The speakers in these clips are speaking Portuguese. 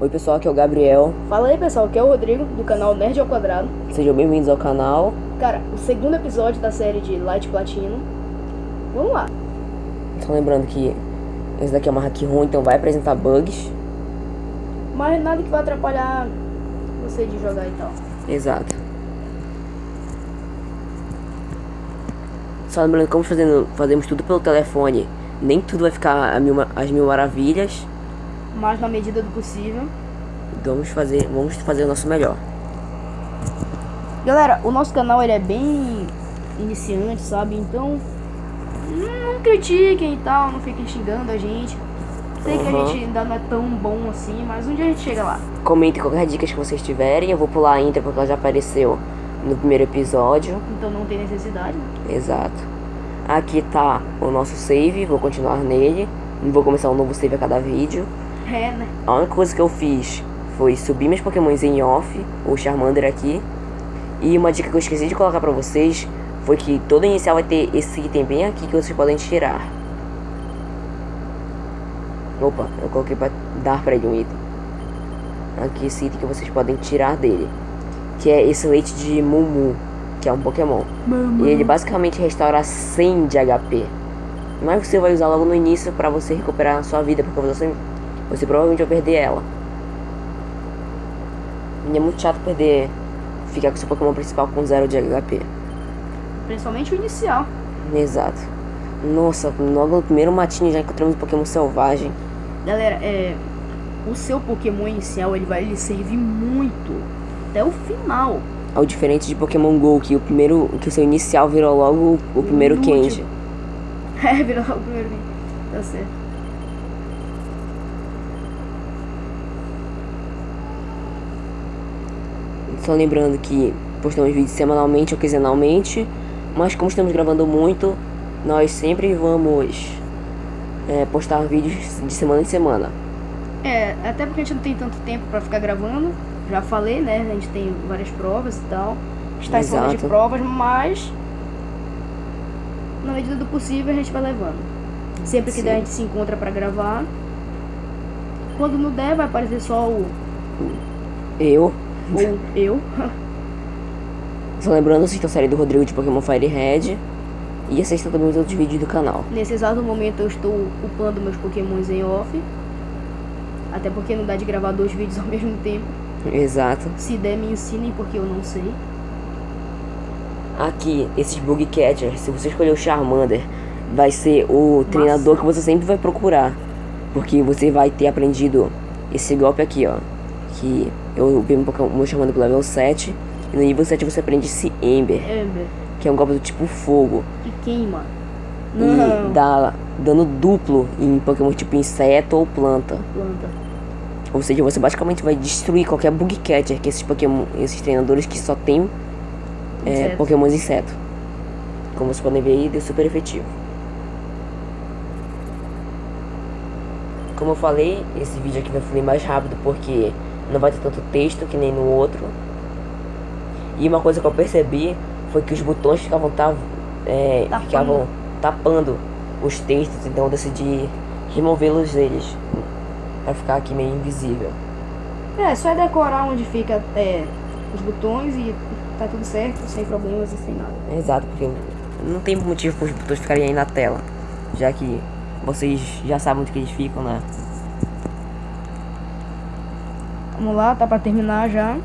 Oi pessoal, aqui é o Gabriel. Fala aí pessoal, aqui é o Rodrigo, do canal Nerd ao Quadrado. Sejam bem-vindos ao canal. Cara, o segundo episódio da série de Light Platino. Vamos lá. Só lembrando que esse daqui é uma hack ruim, então vai apresentar bugs. Mas nada que vai atrapalhar você de jogar e tal. Exato. Só lembrando que como fazendo, fazemos tudo pelo telefone, nem tudo vai ficar a mil, as mil maravilhas. Mas na medida do possível. Vamos fazer, vamos fazer o nosso melhor. Galera, o nosso canal ele é bem iniciante, sabe? Então não critiquem e tal, não fiquem xingando a gente. Sei uhum. que a gente ainda não é tão bom assim, mas um dia a gente chega lá. Comentem qualquer dica que vocês tiverem. Eu vou pular a intro porque ela já apareceu no primeiro episódio. Então não tem necessidade. Né? Exato. Aqui tá o nosso save, vou continuar nele. Não vou começar um novo save a cada vídeo. É, né? A única coisa que eu fiz foi subir meus pokémons em off, o Charmander aqui. E uma dica que eu esqueci de colocar pra vocês foi que todo inicial vai ter esse item bem aqui que vocês podem tirar. Opa, eu coloquei pra dar pra ele um item. Aqui esse item que vocês podem tirar dele. Que é esse leite de Mumu, que é um Pokémon. E ele basicamente restaura 100 de HP. Mas você vai usar logo no início pra você recuperar a sua vida, porque você, você provavelmente vai perder ela. E é muito chato perder, ficar com seu Pokémon principal com 0 de HP. Principalmente o inicial. Exato. Nossa, logo no primeiro matinho já encontramos um Pokémon selvagem. Galera, é. O seu Pokémon inicial ele vai lhe servir muito até o final. Ao diferente de Pokémon GO, que o primeiro. que o seu inicial virou logo o primeiro Kenji. É, virou logo o primeiro Kenji. Tá certo. Só lembrando que postamos vídeos semanalmente ou quinzenalmente. Mas como estamos gravando muito, nós sempre vamos é, postar vídeos de semana em semana. É, até porque a gente não tem tanto tempo para ficar gravando. Já falei, né? A gente tem várias provas e tal. Está em cima de provas, mas na medida do possível a gente vai levando. Sempre que Sim. der a gente se encontra para gravar. Quando não der, vai aparecer só o. Eu. Ou eu. Só lembrando, assista a série do Rodrigo de Pokémon Fire Red. E assista também os outros vídeos do canal. Nesse exato momento eu estou upando meus Pokémons em off. Até porque não dá de gravar dois vídeos ao mesmo tempo. Exato. Se der, me ensinem porque eu não sei. Aqui, esses Bug Catchers, se você escolher o Charmander, vai ser o Nossa. treinador que você sempre vai procurar. Porque você vai ter aprendido esse golpe aqui, ó. Que eu vi o meu Charmander pro level 7. E no nível 7 você aprende esse Ember. Ember. Que é um golpe do tipo fogo. Que queima. Não. E dá dano duplo em Pokémon tipo inseto ou planta. Planta. Ou seja, você basicamente vai destruir qualquer bug catcher que esses Pokémon, esses treinadores que só tem é, Pokémons inseto. Como vocês podem ver aí, deu super efetivo. Como eu falei, esse vídeo aqui vai fluir mais rápido porque não vai ter tanto texto que nem no outro. E uma coisa que eu percebi foi que os botões ficavam, tá, é, tapando. ficavam tapando os textos, então eu decidi removê-los deles para ficar aqui meio invisível. É, só é decorar onde fica é, os botões e tá tudo certo, sem problemas e sem nada. Exato, porque não tem motivo para os botões ficarem aí na tela, já que vocês já sabem onde que eles ficam, né? Vamos lá, tá para terminar já.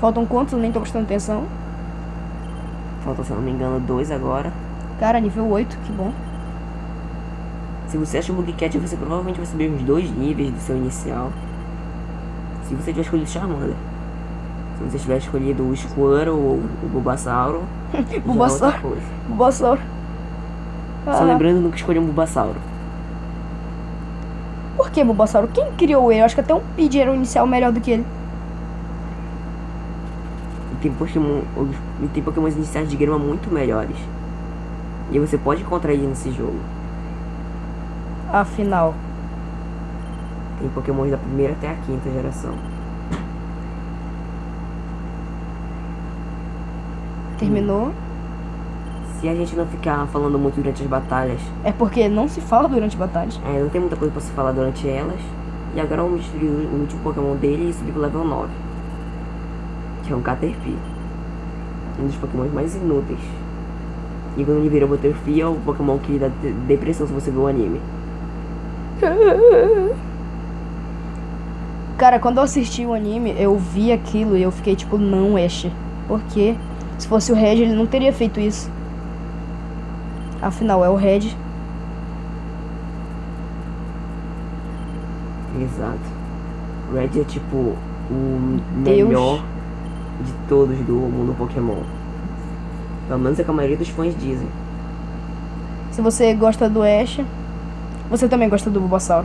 Faltam quantos? Nem tô prestando atenção. Faltam, se eu não me engano, dois agora. Cara, nível 8, que bom. Se você acha o Bugcat, você provavelmente vai subir uns dois níveis do seu inicial. Se você tiver escolhido Charmander. Se você tiver escolhido o Squirtle ou o Bulbasauro. Bulbasauro. Bulbasauro. Ah. Só lembrando nunca escolher um Bulbasauro. Que Bulbasauro? Quem criou ele? Eu acho que até um Pidgey era o inicial melhor do que ele tem Pokémon, tem Pokémons iniciais de grama muito melhores. E você pode encontrar ele nesse jogo. Afinal. Tem Pokémon da primeira até a quinta geração. Terminou? Se a gente não ficar falando muito durante as batalhas. É porque não se fala durante batalhas. É, não tem muita coisa pra se falar durante elas. E agora vamos destruir o último Pokémon dele e subir pro level 9. Que é um Caterpie. Um dos Pokémon mais inúteis. E quando ele vira Butterfree é o Pokémon que dá depressão se você ver o anime. Cara, quando eu assisti o anime, eu vi aquilo e eu fiquei tipo, não, Ash. Por quê? Se fosse o Red, ele não teria feito isso. Afinal, é o Red. Exato. Red é tipo o Deus. melhor de todos do mundo Pokémon. Pelo menos é que a maioria dos fãs dizem. Se você gosta do Ash, você também gosta do Bulbasaur.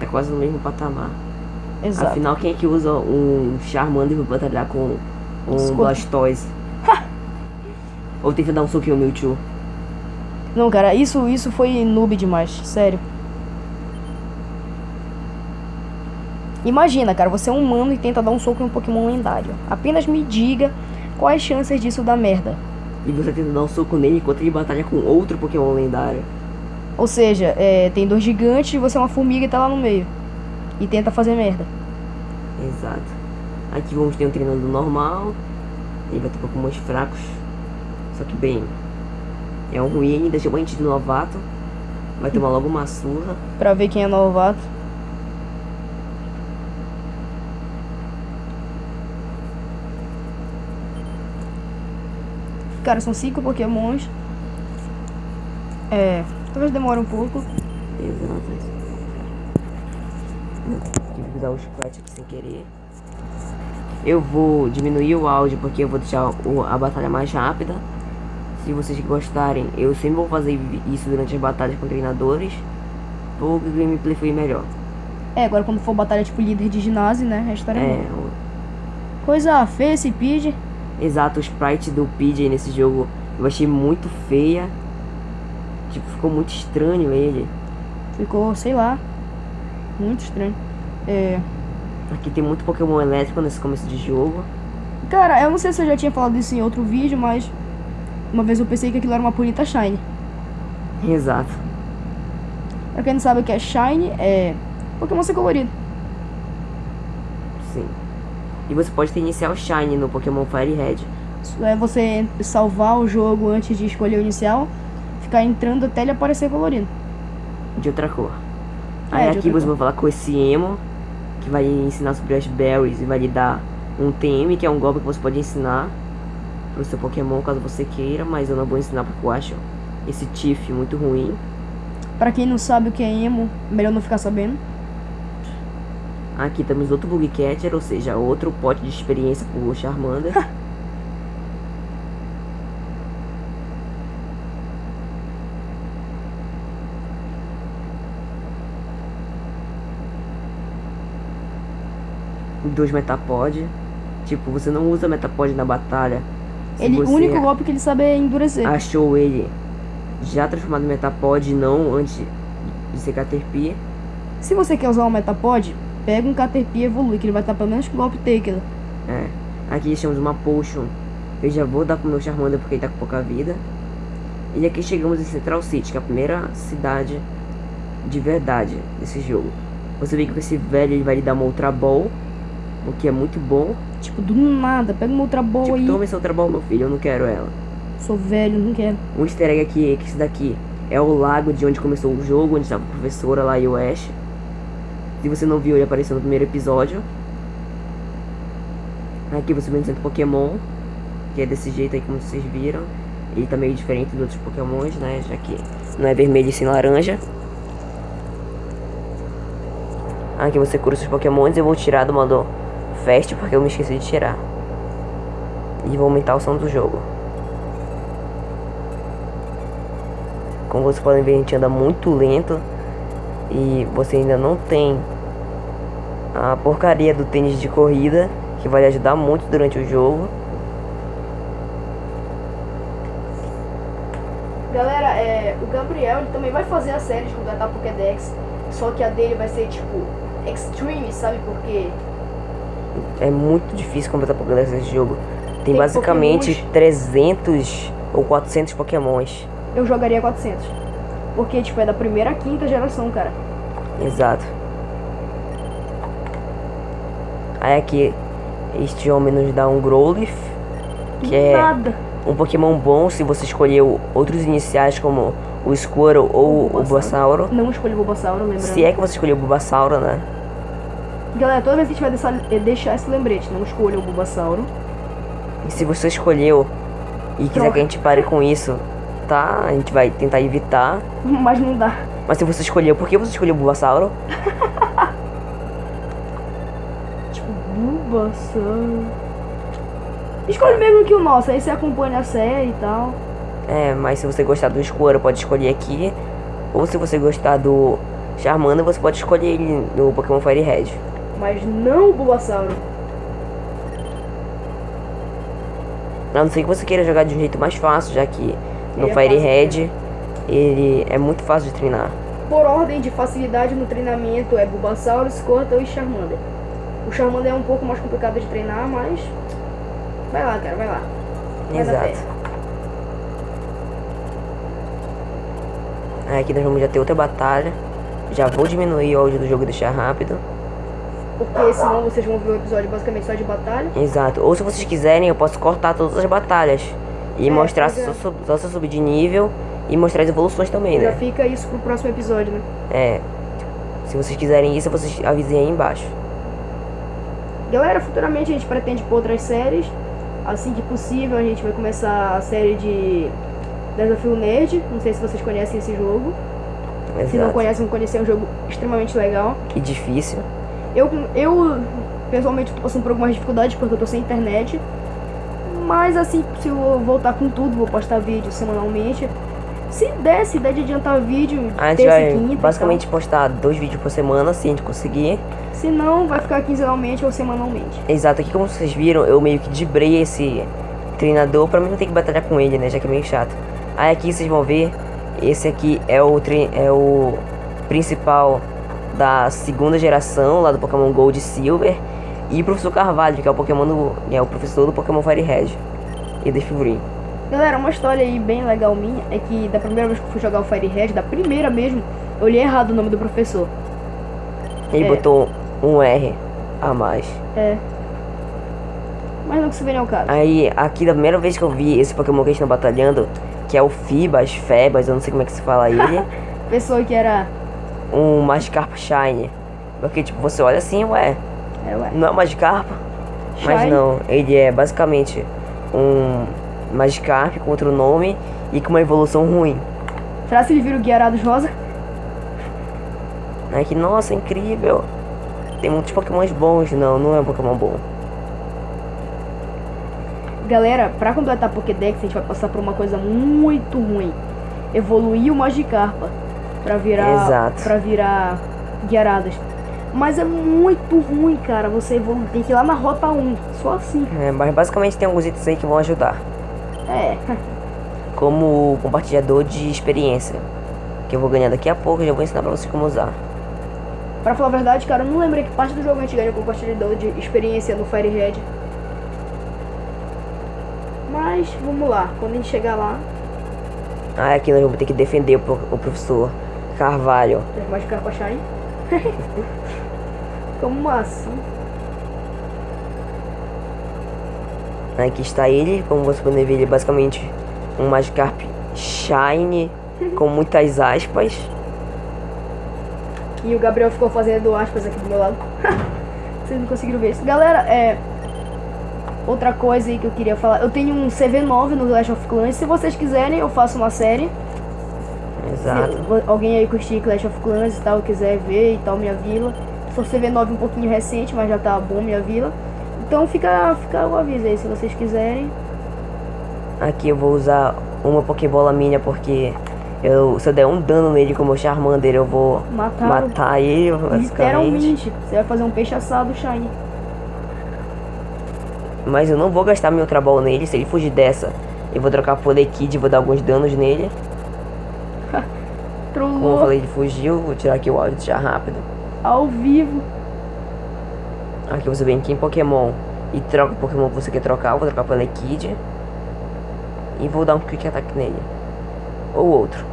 É quase no mesmo patamar. Exato. Afinal, quem é que usa um Charmander pra batalhar com um Escuta. Blastoise? Ou que dar um soquinho no Mewtwo? Não, cara, isso, isso foi noob demais, sério. Imagina, cara, você é um humano e tenta dar um soco em um Pokémon lendário. Apenas me diga quais chances disso dar merda. E você tenta dar um soco nele enquanto ele batalha com outro Pokémon lendário. Ou seja, é, tem dois gigantes e você é uma formiga e tá lá no meio. E tenta fazer merda. Exato. Aqui vamos ter um treinador normal. Ele vai ter Pokémons fracos. Só que bem. É um ruim ainda, chama a gente de novato. Vai tomar logo uma surra. Pra ver quem é novato. Cara, são cinco pokémons. É. Talvez demore um pouco. Exato. Tive que usar o chiclete aqui sem querer. Eu vou diminuir o áudio porque eu vou deixar a batalha mais rápida. Se vocês gostarem, eu sempre vou fazer isso durante as batalhas com treinadores. Ou o gameplay foi melhor. É, agora quando for batalha tipo líder de ginásio, né? A história é. Coisa feia esse Pidgey. Exato, o sprite do PJ nesse jogo eu achei muito feia. Tipo, ficou muito estranho ele. Ficou, sei lá, muito estranho. É... Aqui tem muito Pokémon elétrico nesse começo de jogo. Cara, eu não sei se eu já tinha falado isso em outro vídeo, mas uma vez eu pensei que aquilo era uma Ponyta Shine. Exato. Pra quem não sabe o que é Shine, é Pokémon ser colorido. Sim. E você pode ter inicial Shine no Pokémon Fire Red. É você salvar o jogo antes de escolher o inicial, ficar entrando até ele aparecer colorido. De outra cor. É, Aí aqui você vai falar com esse Emo, que vai ensinar sobre as berries e vai lhe dar um TM, que é um golpe que você pode ensinar pro seu Pokémon caso você queira, mas eu não vou ensinar porque eu acho esse Tiff muito ruim. Pra quem não sabe o que é Emo, melhor não ficar sabendo. Aqui temos outro Bug Catcher, ou seja, outro pote de experiência pro Charmander. Dois Metapod. Tipo, você não usa Metapod na batalha. Ele, o único golpe que ele sabe é endurecer. Achou ele já transformado em Metapod, não antes de ser Caterpie. Se você quer usar um Metapod, Pega um Caterpie e evolui, que ele vai estar pelo menos com golpe Taker. É. Aqui estamos uma Potion. Eu já vou dar pro meu Charmander porque ele tá com pouca vida. E aqui chegamos em Central City, que é a primeira cidade de verdade desse jogo. Você vê que esse velho ele vai lhe dar uma Ultra Ball, o que é muito bom. Tipo, do nada, pega uma Ultra Ball tipo, aí. Toma essa Ultra Ball, meu filho, eu não quero ela. Sou velho, não quero. Um easter egg aqui é que esse daqui é o lago de onde começou o jogo, onde estava a professora lá e o Ash. Se você não viu, ele apareceu no primeiro episódio. Aqui você vê um Pokémon, que é desse jeito aí como vocês viram. Ele tá meio diferente dos outros Pokémons, né? Já que não é vermelho e sim laranja. Aqui você cura seus Pokémons. Eu vou tirar do modo Fast porque eu me esqueci de tirar. E vou aumentar o som do jogo. Como vocês podem ver, a gente anda muito lento. E você ainda não tem a porcaria do tênis de corrida, que vai ajudar muito durante o jogo. Galera, é, o Gabriel ele também vai fazer a série de completar Pokédex, só que a dele vai ser tipo Extreme, sabe por quê? É muito difícil completar Pokédex nesse jogo. Tem, Tem basicamente Pokémons... 300 ou 400 Pokémons. Eu jogaria 400. Porque, tipo, é da primeira à quinta geração, cara. Exato. Aí aqui, este homem nos dá um Growlithe, que é Nada. um Pokémon bom se você escolheu outros iniciais como o Squirtle ou o Bulbasauro. Não escolhi o Bulbasauro, lembrando. Se é que você escolheu o Bulbasauro, né? Galera, toda vez que a gente vai deixar, eh, deixar esse lembrete, não escolha o Bulbasauro. E se você escolheu e quiser Troca. que a gente pare com isso, tá? A gente vai tentar evitar. Mas não dá. Mas se você escolheu, por que você escolheu o Bulbasauro? Tipo, Bulbasauro. Escolhe mesmo que o nosso, aí você acompanha a série e tal. É, mas se você gostar do Squirtle, pode escolher aqui. Ou se você gostar do Charmander, você pode escolher ele no Pokémon Fire Red. Mas não o Bulbasauro. A não ser que você queira jogar de um jeito mais fácil, já que no Ele é Fire de Red ele é muito fácil de treinar. Por ordem de facilidade no treinamento é Bulbasauro, Squirtle e Charmander. O Charmander é um pouco mais complicado de treinar, mas... Vai lá, cara, vai lá. Vai. Exato. Aqui nós vamos já ter outra batalha. Já vou diminuir o áudio do jogo e deixar rápido. Porque senão vocês vão ver o episódio basicamente só de batalha. Exato. Ou se vocês quiserem, eu posso cortar todas as batalhas. E É, mostrar pois é. só, só se eu subir de nível e mostrar as evoluções também, Já né? fica isso pro próximo episódio, né? É. Se vocês quiserem isso, vocês avisem aí embaixo. Galera, futuramente a gente pretende pôr outras séries. Assim que possível, a gente vai começar a série de Desafio Nerd. Não sei se vocês conhecem esse jogo. Se não Exato. conhecem, vão conhecer. É um jogo extremamente legal. Que difícil. Eu, eu pessoalmente, tô passando por algumas dificuldades porque eu tô sem internet. Mas assim, se eu voltar com tudo, vou postar vídeo semanalmente. Se der, se der de adiantar vídeo, A gente vai quinta. basicamente postar dois vídeos por semana, se a gente conseguir. Se não, vai ficar quinzenalmente ou semanalmente. Exato, aqui como vocês viram, eu meio que debrei esse treinador pra mim não ter que batalhar com ele, né? Já que é meio chato. Aí aqui vocês vão ver, esse aqui é o, é o principal da segunda geração, lá do Pokémon Gold e Silver. E o Professor Carvalho, que é o Pokémon do, é o professor do Pokémon Fire Red. E da figurinha. Galera, uma história aí bem legal minha é que da primeira vez que eu fui jogar o Fire Red, da primeira mesmo, eu li errado o nome do professor. Ele É. botou um R a mais. É. Mas não que se vê ao caso. Aí, aqui da primeira vez que eu vi esse Pokémon que a gente tá batalhando, que é o Fibas, Febas, eu não sei como é que se fala ele. Pessoa que era. Um Magikarp Shine. Porque, tipo, você olha assim, ué, É, ué. não é um Magikarp? Mas Shine? não, ele é basicamente um Magikarp com outro nome e com uma evolução ruim. Será que ele vira o Guiarados Rosa? Aí que, nossa, incrível. Tem muitos Pokémons bons. Não, não é um Pokémon bom. Galera, pra completar a Pokédex, a gente vai passar por uma coisa muito ruim. Evoluir o Magikarpa pra virar. Pra virar Guiaradas. Mas é muito ruim, cara. Você tem que ir lá na rota 1. Só assim. É, mas basicamente tem alguns itens aí que vão ajudar. É. Como o compartilhador de experiência. Que eu vou ganhar daqui a pouco e já vou ensinar pra vocês como usar. Pra falar a verdade, cara, eu não lembrei que parte do jogo a gente ganha compartilhador de experiência no Fire Red. Mas vamos lá, quando a gente chegar lá, Ah, aqui nós vamos ter que defender o, o professor Carvalho. mais carpa shine. Como assim? Aqui está ele, como você pode ver, ele é basicamente um Magikarp Shine com muitas aspas. E o Gabriel ficou fazendo aspas aqui do meu lado. Vocês não conseguiram ver isso. Galera, é. Outra coisa aí que eu queria falar. Eu tenho um CV9 no Clash of Clans. Se vocês quiserem, eu faço uma série. Exato. Se alguém aí curtir Clash of Clans e tal, quiser ver e tal, minha vila. Sou CV9 um pouquinho recente, mas já tá bom minha vila. Então fica, fica o aviso aí, se vocês quiserem. Aqui eu vou usar uma Pokébola minha porque eu, se eu der um dano nele como o Charmander, eu vou Mataram. matar ele. Literalmente. Você vai fazer um peixe assado shiny. Mas eu não vou gastar meu Ultra Ball nele, se ele fugir dessa, eu vou trocar por Kid e vou dar alguns danos nele. Como eu falei, ele fugiu, vou tirar aqui o áudio já rápido. ao vivo. Aqui você vem aqui em Pokémon e troca o Pokémon que você quer trocar, eu vou trocar por Kid. E vou dar um Quick Attack nele. Ou outro.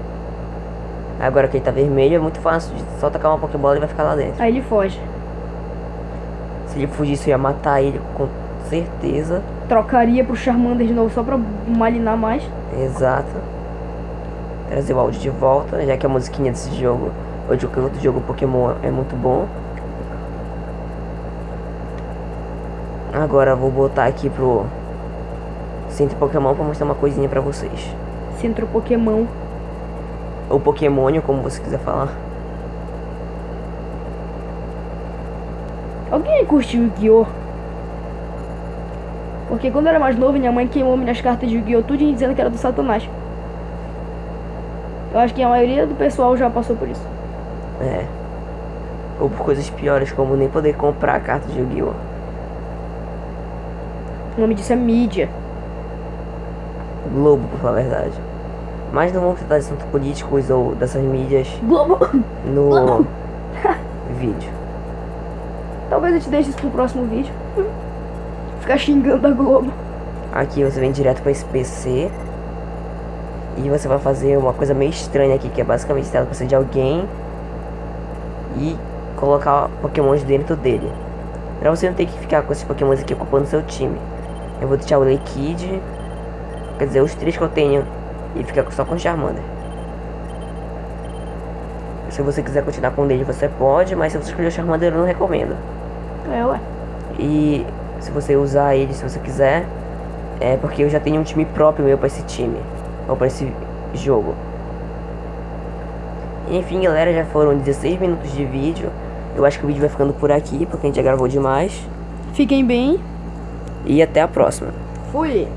Agora que ele tá vermelho é muito fácil, só tacar uma Pokébola e vai ficar lá dentro. Aí ele foge. Se ele fugisse, eu ia matar ele com certeza. Trocaria pro Charmander de novo só pra malinar mais. Exato. Trazer o áudio de volta, já que a musiquinha desse jogo, ou de qualquer outro jogo Pokémon é muito bom. Agora vou botar aqui pro Centro Pokémon pra mostrar uma coisinha pra vocês. Centro Pokémon. Ou Pokémônio, como você quiser falar. Alguém curtiu o Yu-Gi-Oh? Porque quando eu era mais novo, minha mãe queimou minhas cartas de Yu-Gi-Oh! tudo dizendo que era do Satanás. Eu acho que a maioria do pessoal já passou por isso. É. Ou por coisas piores, como nem poder comprar a carta de Yu-Gi-Oh! O nome disso é mídia. Globo, por falar a verdade. Mas não vamos tratar de assuntos políticos ou dessas mídias Globo! no Globo. vídeo. Talvez eu te deixe isso pro próximo vídeo. Ficar xingando a Globo. Aqui você vem direto para esse PC. E você vai fazer uma coisa meio estranha aqui, que é basicamente você de alguém e colocar pokémons dentro dele. Pra você não ter que ficar com esses pokémons aqui ocupando seu time. Eu vou deixar o Leikid, quer dizer, os três que eu tenho, e ficar só com o Charmander. Se você quiser continuar com ele, você pode, mas se você escolher o Charmander, eu não recomendo. É, ué. E se você usar ele, se você quiser, é porque eu já tenho um time próprio meu para esse time, ou para esse jogo. Enfim, galera, já foram 16 minutos de vídeo. Eu acho que o vídeo vai ficando por aqui, porque a gente já gravou demais. Fiquem bem. E até a próxima. Fui.